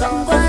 灯光。